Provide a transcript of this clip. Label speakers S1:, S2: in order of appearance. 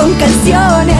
S1: con canciones.